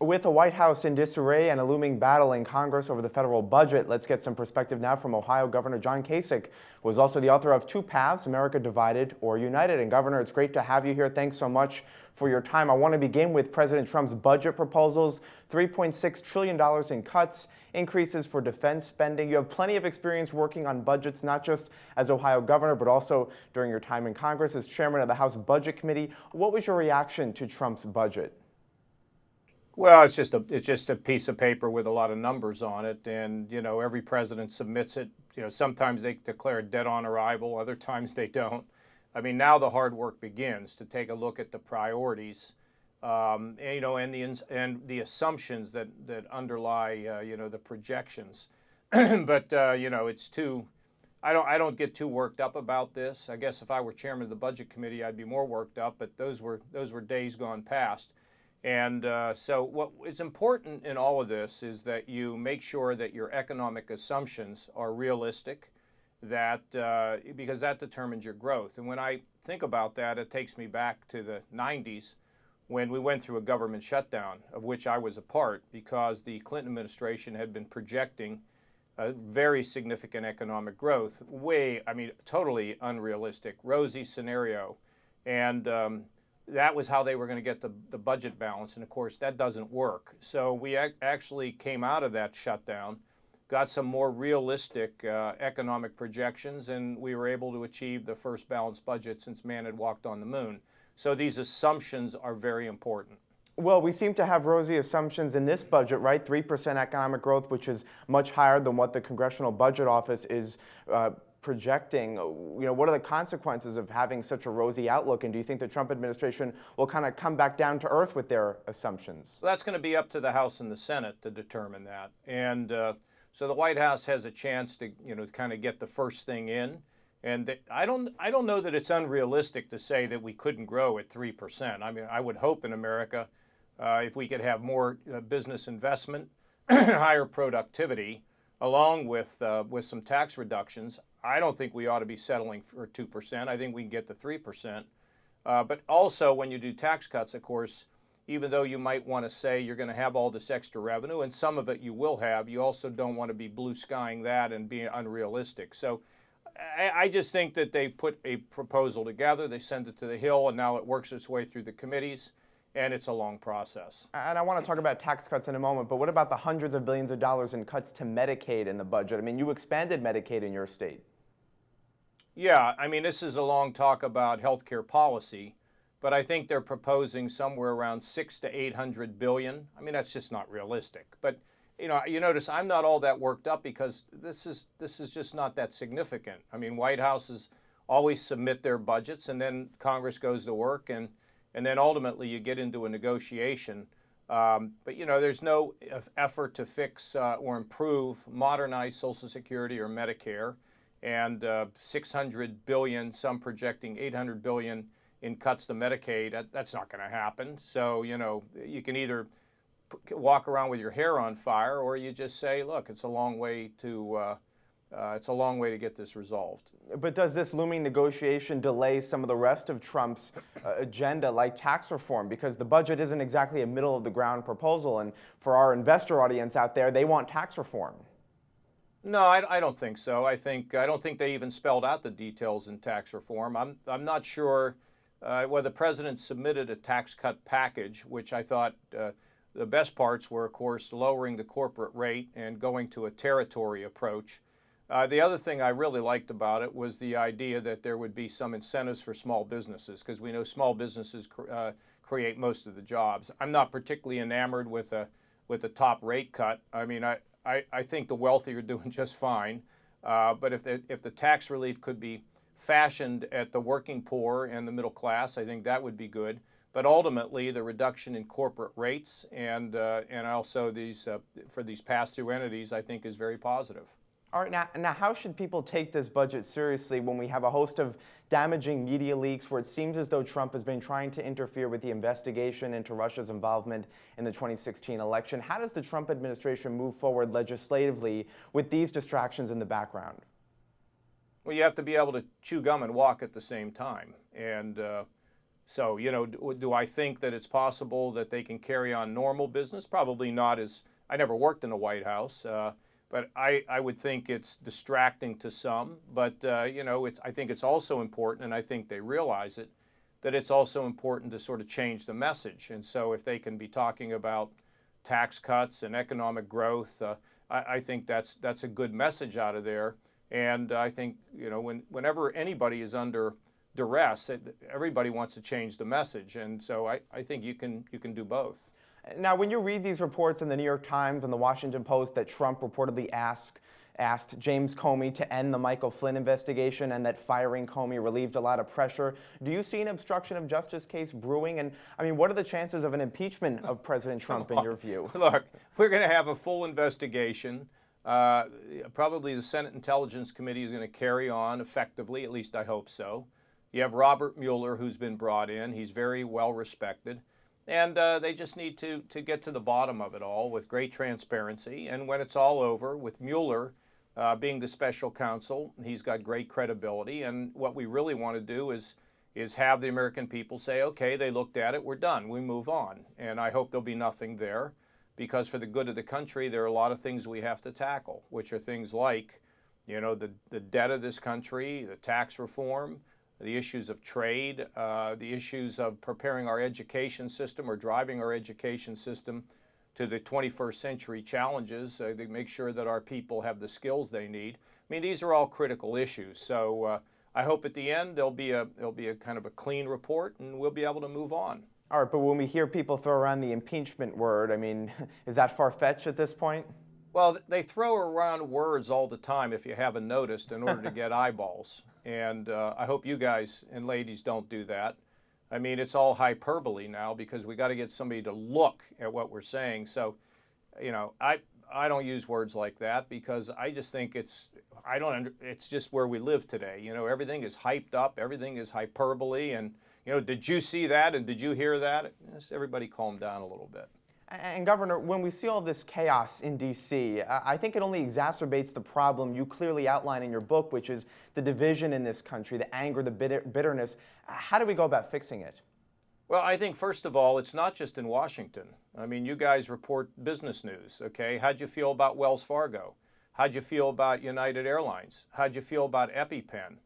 With the White House in disarray and a looming battle in Congress over the federal budget, let's get some perspective now from Ohio Governor John Kasich, who is also the author of Two Paths, America Divided or United. And Governor, it's great to have you here. Thanks so much for your time. I want to begin with President Trump's budget proposals, $3.6 trillion in cuts, increases for defense spending. You have plenty of experience working on budgets, not just as Ohio governor, but also during your time in Congress as chairman of the House Budget Committee. What was your reaction to Trump's budget? Well, it's just a it's just a piece of paper with a lot of numbers on it, and you know every president submits it. You know sometimes they declare dead on arrival, other times they don't. I mean now the hard work begins to take a look at the priorities, um, and, you know, and the and the assumptions that that underlie uh, you know the projections. but uh, you know it's too. I don't I don't get too worked up about this. I guess if I were chairman of the budget committee, I'd be more worked up. But those were those were days gone past. And uh, so what is important in all of this is that you make sure that your economic assumptions are realistic, that uh, because that determines your growth. And when I think about that, it takes me back to the 90s when we went through a government shutdown, of which I was a part, because the Clinton administration had been projecting a very significant economic growth, way, I mean, totally unrealistic, rosy scenario. And um, that was how they were going to get the, the budget balance. And of course, that doesn't work. So we ac actually came out of that shutdown, got some more realistic uh, economic projections, and we were able to achieve the first balanced budget since man had walked on the moon. So these assumptions are very important. Well, we seem to have rosy assumptions in this budget, right? 3% economic growth, which is much higher than what the Congressional Budget Office is uh, projecting, you know, what are the consequences of having such a rosy outlook? And do you think the Trump administration will kind of come back down to earth with their assumptions? Well, that's going to be up to the House and the Senate to determine that. And uh, so the White House has a chance to, you know, kind of get the first thing in. And I don't, I don't know that it's unrealistic to say that we couldn't grow at 3%. I mean, I would hope in America uh, if we could have more uh, business investment, higher productivity, along with, uh, with some tax reductions, I don't think we ought to be settling for 2%. I think we can get the 3%. Uh, but also, when you do tax cuts, of course, even though you might want to say you're going to have all this extra revenue, and some of it you will have, you also don't want to be blue skying that and being unrealistic. So I, I just think that they put a proposal together, they send it to the Hill, and now it works its way through the committees and it's a long process. And I want to talk about tax cuts in a moment, but what about the hundreds of billions of dollars in cuts to Medicaid in the budget? I mean, you expanded Medicaid in your state. Yeah, I mean, this is a long talk about healthcare policy, but I think they're proposing somewhere around six to 800 billion. I mean, that's just not realistic. But you know, you notice I'm not all that worked up because this is this is just not that significant. I mean, White Houses always submit their budgets, and then Congress goes to work, and and then ultimately you get into a negotiation. Um, but you know, there's no effort to fix uh, or improve, modernize Social Security or Medicare and uh, 600 billion, some projecting 800 billion in cuts to Medicaid. That, that's not going to happen. So, you know, you can either walk around with your hair on fire or you just say, look, it's a long way to uh, uh, it's a long way to get this resolved. But does this looming negotiation delay some of the rest of Trump's uh, agenda, like tax reform? Because the budget isn't exactly a middle of the ground proposal, and for our investor audience out there, they want tax reform. No, I, I, don't think so. I think I don't think they even spelled out the details in tax reform. I'm I'm not sure uh, whether the president submitted a tax cut package, which I thought uh, the best parts were, of course, lowering the corporate rate and going to a territory approach. Uh, the other thing I really liked about it was the idea that there would be some incentives for small businesses because we know small businesses cr uh, create most of the jobs. I'm not particularly enamored with a with a top rate cut. I mean, I, I, I think the wealthy are doing just fine. Uh, but if the, if the tax relief could be fashioned at the working poor and the middle class, I think that would be good. But ultimately, the reduction in corporate rates and, uh, and also these, uh, for these pass-through entities, I think is very positive. All right, now, now how should people take this budget seriously when we have a host of damaging media leaks where it seems as though Trump has been trying to interfere with the investigation into Russia's involvement in the 2016 election? How does the Trump administration move forward legislatively with these distractions in the background? Well, you have to be able to chew gum and walk at the same time. And, uh, So, you know, do, do, I think that it's possible that they can carry on normal business? Probably not as I never worked in the White House, uh, but I, I would think it's distracting to some. But, uh, you know, it's, I think it's also important, and I think they realize it, that it's also important to sort of change the message. And so if they can be talking about tax cuts and economic growth, uh, I, I, think that's, that's a good message out of there. And I think, you know, when, whenever anybody is under duress. It, everybody wants to change the message, and so I, I think you can you can do both. Now, when you read these reports in the New York Times and the Washington Post that Trump reportedly asked asked James Comey to end the Michael Flynn investigation and that firing Comey relieved a lot of pressure. Do you see an obstruction of justice case brewing? And I mean, what are the chances of an impeachment of President Trump in your view? Look, we're going to have a full investigation. Uh, probably the Senate Intelligence Committee is going to carry on effectively, at least I hope so. You have Robert Mueller, who's been brought in. He's very well respected. And uh, they just need to, to get to the bottom of it all with great transparency. And when it's all over, with Mueller uh, being the special counsel, he's got great credibility. And what we really want to do is, is have the American people say, okay, they looked at it, we're done, we move on. And I hope there'll be nothing there because for the good of the country, there are a lot of things we have to tackle, which are things like, you know, the, the debt of this country, the tax reform, the issues of trade, uh, the issues of preparing our education system or driving our education system to the 21st century challenges uh, to make sure that our people have the skills they need. I mean, these are all critical issues. So uh, I hope at the end there'll be a there'll be a kind of a clean report and we'll be able to move on. All right, but when we hear people throw around the impeachment word, I mean, is that far-fetched at this point? Well, they throw around words all the time, if you haven't noticed, in order to get eyeballs. And uh, I hope you guys and ladies don't do that. I mean, it's all hyperbole now because we got to get somebody to look at what we're saying. So, you know, I I don't use words like that because I just think it's I don't it's just where we live today. You know, everything is hyped up, everything is hyperbole, and you know, did you see that and did you hear that? Everybody calm down a little bit. And Governor, when we see all this chaos in D.C., I think it only exacerbates the problem you clearly outline in your book, which is the division in this country, the anger, the bitter bitterness. How do we go about fixing it? Well, I think first of all, it's not just in Washington. I mean, you guys report business news, okay? How'd you feel about Wells Fargo? How'd you feel about United Airlines? How'd you feel about EpiPen?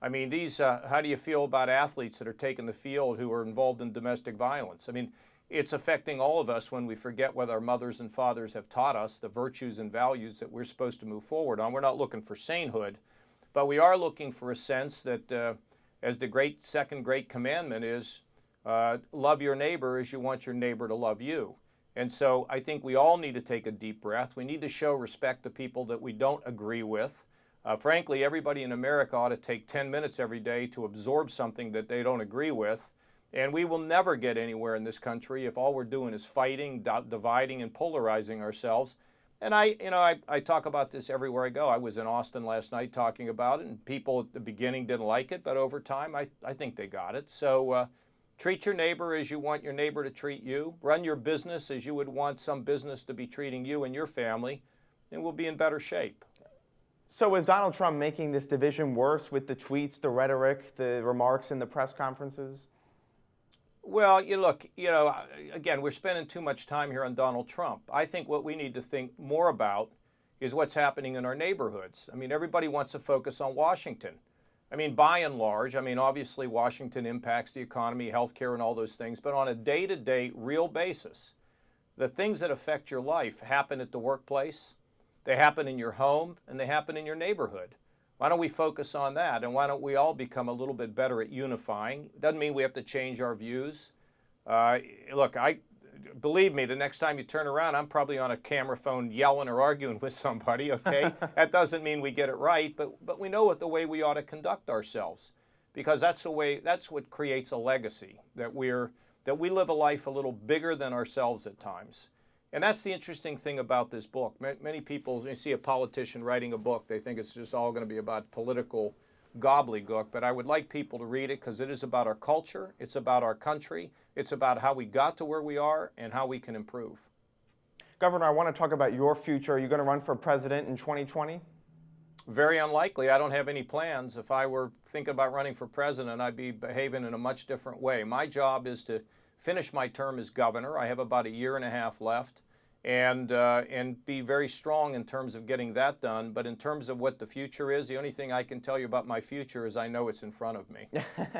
I mean, these, uh, how do you feel about athletes that are taking the field who are involved in domestic violence? I mean, it's affecting all of us when we forget what our mothers and fathers have taught us, the virtues and values that we're supposed to move forward on. We're not looking for sainthood, but we are looking for a sense that, uh, as the great second great commandment is, uh, love your neighbor as you want your neighbor to love you. And so I think we all need to take a deep breath. We need to show respect to people that we don't agree with. Uh, frankly, everybody in America ought to take 10 minutes every day to absorb something that they don't agree with and we will never get anywhere in this country if all we're doing is fighting, dividing, and polarizing ourselves. And I, you know, I, I talk about this everywhere I go. I was in Austin last night talking about it, and people at the beginning didn't like it, but over time, I, I think they got it. So uh, treat your neighbor as you want your neighbor to treat you. Run your business as you would want some business to be treating you and your family, and we'll be in better shape. So is Donald Trump making this division worse with the tweets, the rhetoric, the remarks in the press conferences? Well, you look, you know, again, we're spending too much time here on Donald Trump. I think what we need to think more about is what's happening in our neighborhoods. I mean, everybody wants to focus on Washington. I mean, by and large, I mean, obviously Washington impacts the economy, healthcare, and all those things, but on a day to day, real basis, the things that affect your life happen at the workplace, they happen in your home, and they happen in your neighborhood. Why don't we focus on that? And why don't we all become a little bit better at unifying? Doesn't mean we have to change our views. Uh, look, I believe me, the next time you turn around, I'm probably on a camera phone yelling or arguing with somebody, okay? that doesn't mean we get it right, but, but we know what the way we ought to conduct ourselves because that's the way, that's what creates a legacy, that we're, that we live a life a little bigger than ourselves at times. And that's the interesting thing about this book. Many people, when you see a politician writing a book, they think it's just all going to be about political gobbledygook. But I would like people to read it because it is about our culture, it's about our country, it's about how we got to where we are and how we can improve. Governor, I want to talk about your future. Are you going to run for president in 2020? Very unlikely. I don't have any plans. If I were thinking about running for president, I'd be behaving in a much different way. My job is to finish my term as governor. I have about a year and a half left and uh, and be very strong in terms of getting that done. But in terms of what the future is, the only thing I can tell you about my future is I know it's in front of me.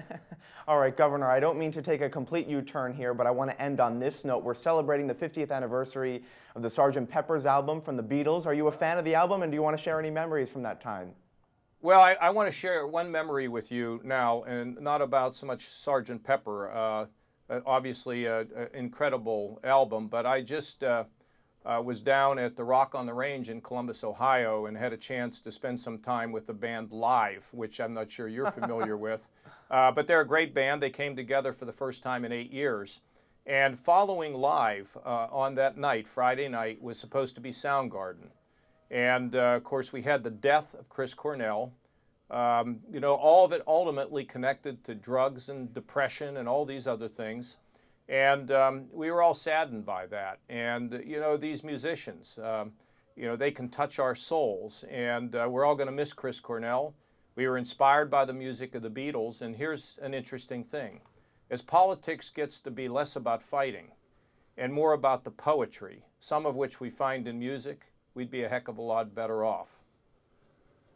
All right, Governor, I don't mean to take a complete U-turn here, but I want to end on this note. We're celebrating the 50th anniversary of the Sgt. Pepper's album from the Beatles. Are you a fan of the album, and do you want to share any memories from that time? Well, I, I want to share one memory with you now, and not about so much Sgt. Pepper. Uh, obviously, an incredible album, but I just uh, uh, was down at the Rock on the Range in Columbus, Ohio, and had a chance to spend some time with the band Live, which I'm not sure you're familiar with. Uh, but they're a great band. They came together for the first time in eight years. And following Live uh, on that night, Friday night, was supposed to be Soundgarden. And uh, of course, we had the death of Chris Cornell. Um, you know, all of it ultimately connected to drugs and depression and all these other things. And um, we were all saddened by that. And, you know, these musicians, um, you know, they can touch our souls. And uh, we're all going to miss Chris Cornell. We were inspired by the music of the Beatles. And here's an interesting thing as politics gets to be less about fighting and more about the poetry, some of which we find in music, we'd be a heck of a lot better off.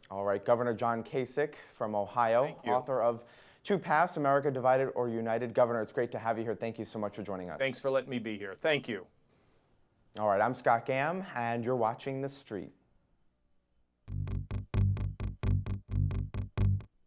All right, Governor John Kasich from Ohio, author of Two Paths, America Divided or United. Governor, it's great to have you here. Thank you so much for joining us. Thanks for letting me be here. Thank you. All right, I'm Scott Gamm, and you're watching The Street.